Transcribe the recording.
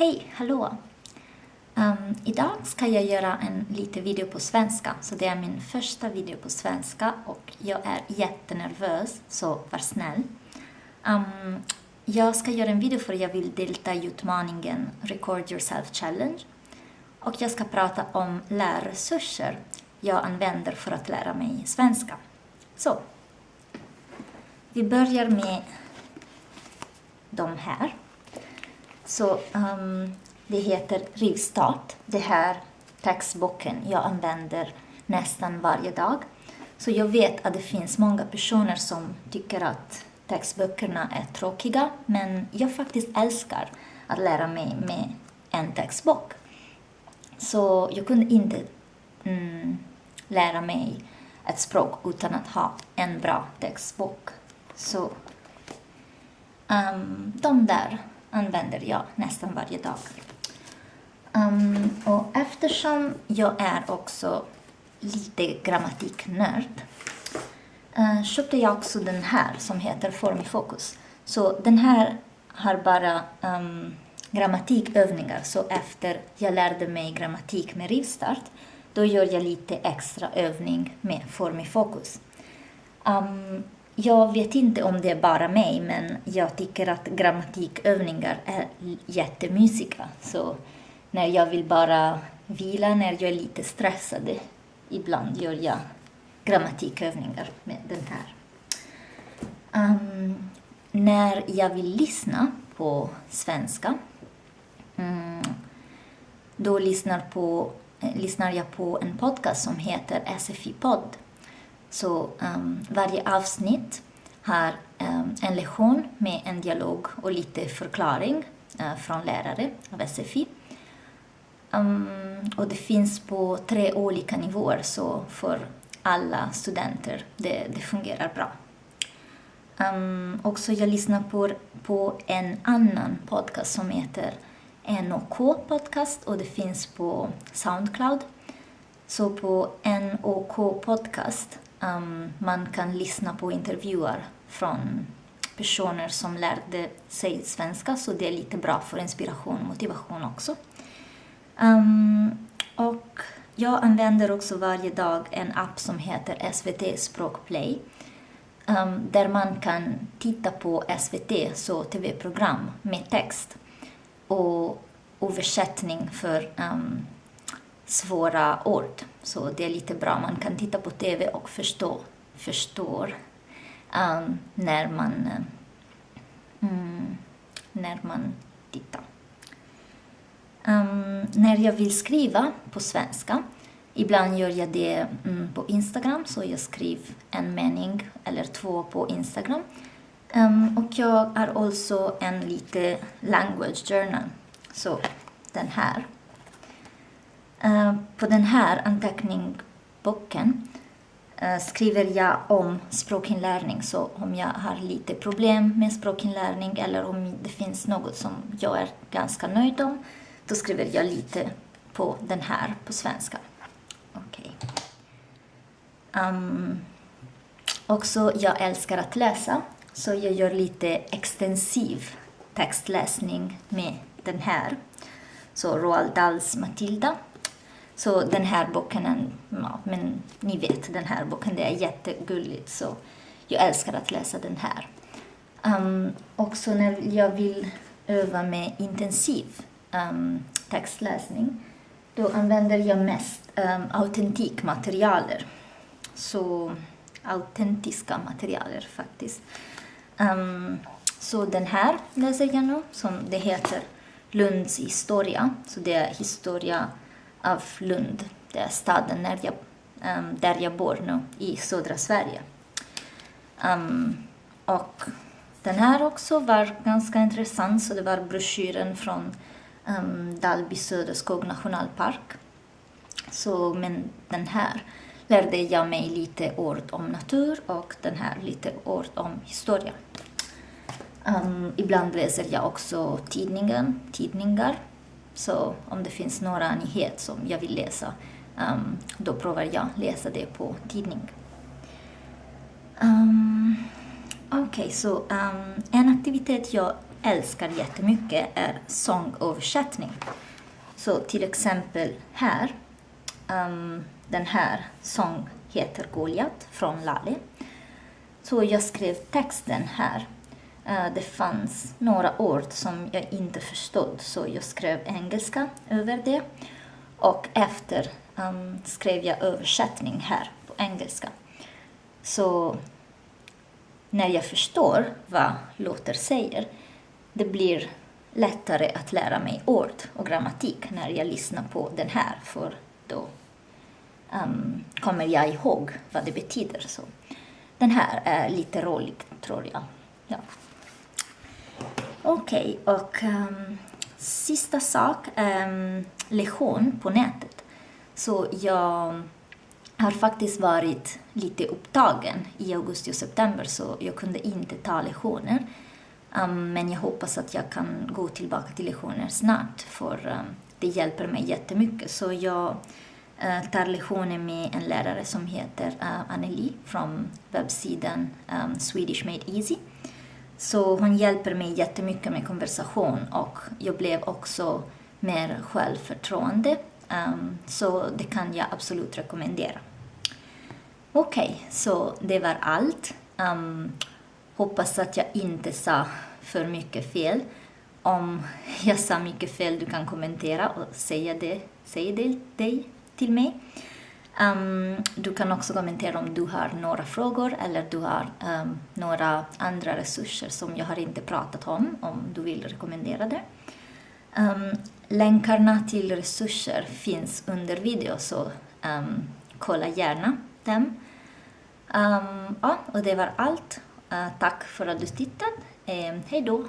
Hej, hallå! Um, idag ska jag göra en liten video på svenska, så det är min första video på svenska och jag är jättenervös, så var snäll. Um, jag ska göra en video för jag vill delta i utmaningen Record Yourself Challenge och jag ska prata om lärresurser jag använder för att lära mig svenska. Så, vi börjar med de här. Så um, det heter Rivstart. Det här textboken jag använder nästan varje dag. Så jag vet att det finns många personer som tycker att textböckerna är tråkiga, men jag faktiskt älskar att lära mig med en textbok. Så jag kunde inte mm, lära mig ett språk utan att ha en bra textbok. Så um, de där använder jag nästan varje dag. Um, och eftersom jag är också lite grammatiknörd uh, köpte jag också den här som heter Form i fokus. Så den här har bara um, grammatikövningar, så efter jag lärde mig grammatik med rivstart, då gör jag lite extra övning med Form i fokus. Um, ehm, jag vet inte om det är bara mig, men jag tycker att grammatikövningar är jättemysiga. Så när jag vill bara vila, när jag är lite stressad, ibland gör jag grammatikövningar med den här. Um, när jag vill lyssna på svenska, um, då lyssnar, på, eh, lyssnar jag på en podcast som heter SFI-podd så um, varje avsnitt har um, en lektion med en dialog och lite förklaring uh, från lärare av SFI. Um, ehm, och det finns på tre olika nivåer, så för alla studenter det, det fungerar bra. Um, också jag lyssnar på, på en annan podcast som heter NOK podcast och det finns på Soundcloud. Så på NOK podcast um, man kan lyssna på intervjuer från personer som lärde sig svenska, så det är lite bra för inspiration och motivation också. Um, och jag använder också varje dag en app som heter SVT Språkplay, um, ehm, där man kan titta på SVT, så tv-program med text och översättning för um, svåra ord. Så det är lite bra. Man kan titta på TV och förstå, förstår um, när man um, när man tittar. Um, när jag vill skriva på svenska, ibland gör jag det um, på Instagram, så jag skriver en mening eller två på Instagram. Um, och jag har också alltså en lite language journal, så den här. Eh, på den här anteckningsboken uh, skriver jag om språkinlärning. Så om jag har lite problem med språkinlärning eller om det finns något som jag är ganska nöjd om, då skriver jag lite på den här på svenska. Okej. Okay. Um, också, jag älskar att läsa, så jag gör lite extensiv textläsning med den här. Så Roald Dahls Matilda så den här boken, ja, men ni vet den här boken, det är jättegulligt så jag älskar att läsa den här. Ehm, um, också när jag vill öva med intensiv um, textläsning, då använder jag mest ehm, um, autentikmaterialer. Så autentiska materialer faktiskt. Um, så den här läser jag nu, som det heter Lunds historia. Så det är historia av Lund. Det är staden där jag, um, där jag bor nu, i södra Sverige. Um, och den här också var ganska intressant, så det var broschyren från um, Dalby Söderskog nationalpark. Så, men den här lärde jag mig lite ord om natur och den här lite ord om historia. Um, ibland läser jag också tidningen, tidningar så om det finns några nyheter som jag vill läsa, um, då provar jag läsa det på tidning. Um, Okej, okay, så um, en aktivitet jag älskar jättemycket är sångöversättning. Så till exempel här, um, den här sång heter Goliat från Lale. Så jag skrev texten här. Eh, det fanns några ord som jag inte förstod så jag skrev engelska över det. Och efter um, skrev jag översättning här på engelska. Så när jag förstår vad Luther säger, det blir lättare att lära mig ord och grammatik när jag lyssnar på den här, för då um, kommer jag ihåg vad det betyder. Så den här är lite rolig, tror jag. Ja. Okej, okay, och um, sista sak, um, lektion på nätet. Så jag har faktiskt varit lite upptagen i augusti och september så jag kunde inte ta lektioner. Um, ehm, men jag hoppas att jag kan gå tillbaka till lektioner snart för um, det hjälper mig jättemycket. Så jag uh, tar lektioner med en lärare som heter eh, uh, Anneli från webbsidan um, Swedish Made Easy. Så hon hjälper mig jättemycket med konversation och jag blev också mer självförtroende. Um, så det kan jag absolut rekommendera. Okej, okay, så det var allt. Um, hoppas att jag inte sa för mycket fel. Om jag sa mycket fel, du kan kommentera och säga det, säga det, det till mig. Um, du kan också kommentera om du har några frågor eller du har um, några andra resurser som jag har inte pratat om, om du vill rekommendera det. Um, länkarna till resurser finns under video, så kolla gärna dem. ja, och det var allt. Uh, tack för att du tittade. Uh, hej då!